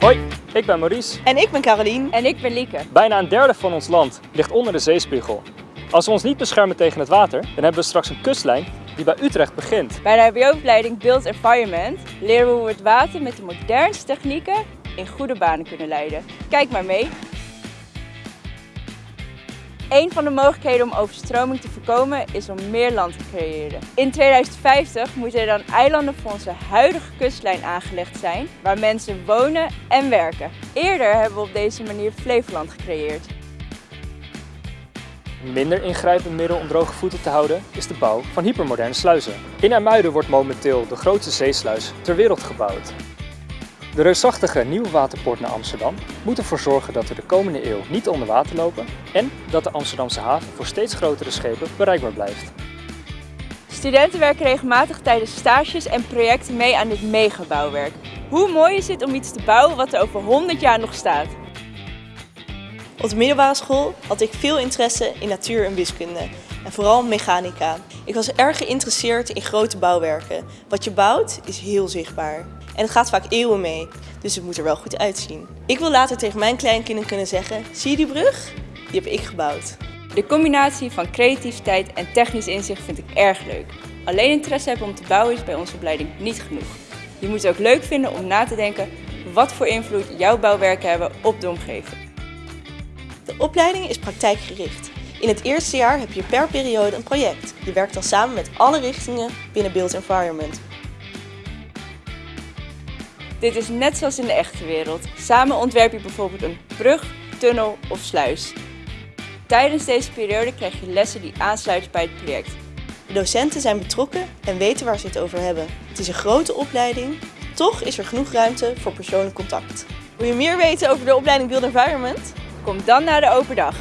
Hoi, ik ben Maurice. En ik ben Carolien. En ik ben Lieke. Bijna een derde van ons land ligt onder de zeespiegel. Als we ons niet beschermen tegen het water, dan hebben we straks een kustlijn die bij Utrecht begint. Bij de hbo-opleiding Build Environment leren we hoe we het water met de modernste technieken in goede banen kunnen leiden. Kijk maar mee. Een van de mogelijkheden om overstroming te voorkomen is om meer land te creëren. In 2050 moeten er dan eilanden voor onze huidige kustlijn aangelegd zijn, waar mensen wonen en werken. Eerder hebben we op deze manier Flevoland gecreëerd. Een minder ingrijpend middel om droge voeten te houden is de bouw van hypermoderne sluizen. In IJmuiden wordt momenteel de grootste zeesluis ter wereld gebouwd. De reusachtige nieuwe waterpoort naar Amsterdam moet ervoor zorgen dat we de komende eeuw niet onder water lopen en dat de Amsterdamse haven voor steeds grotere schepen bereikbaar blijft. Studenten werken regelmatig tijdens stages en projecten mee aan dit megabouwwerk. Hoe mooi is het om iets te bouwen wat er over 100 jaar nog staat? Op de middelbare school had ik veel interesse in natuur en wiskunde. En vooral mechanica. Ik was erg geïnteresseerd in grote bouwwerken. Wat je bouwt is heel zichtbaar. En het gaat vaak eeuwen mee, dus het moet er wel goed uitzien. Ik wil later tegen mijn kleinkinderen kunnen zeggen, zie je die brug? Die heb ik gebouwd. De combinatie van creativiteit en technisch inzicht vind ik erg leuk. Alleen interesse hebben om te bouwen is bij onze opleiding niet genoeg. Je moet het ook leuk vinden om na te denken wat voor invloed jouw bouwwerken hebben op de omgeving. De opleiding is praktijkgericht. In het eerste jaar heb je per periode een project. Je werkt dan samen met alle richtingen binnen Build Environment. Dit is net zoals in de echte wereld. Samen ontwerp je bijvoorbeeld een brug, tunnel of sluis. Tijdens deze periode krijg je lessen die aansluiten bij het project. De docenten zijn betrokken en weten waar ze het over hebben. Het is een grote opleiding, toch is er genoeg ruimte voor persoonlijk contact. Wil je meer weten over de opleiding Build Environment? Kom dan naar de open dag.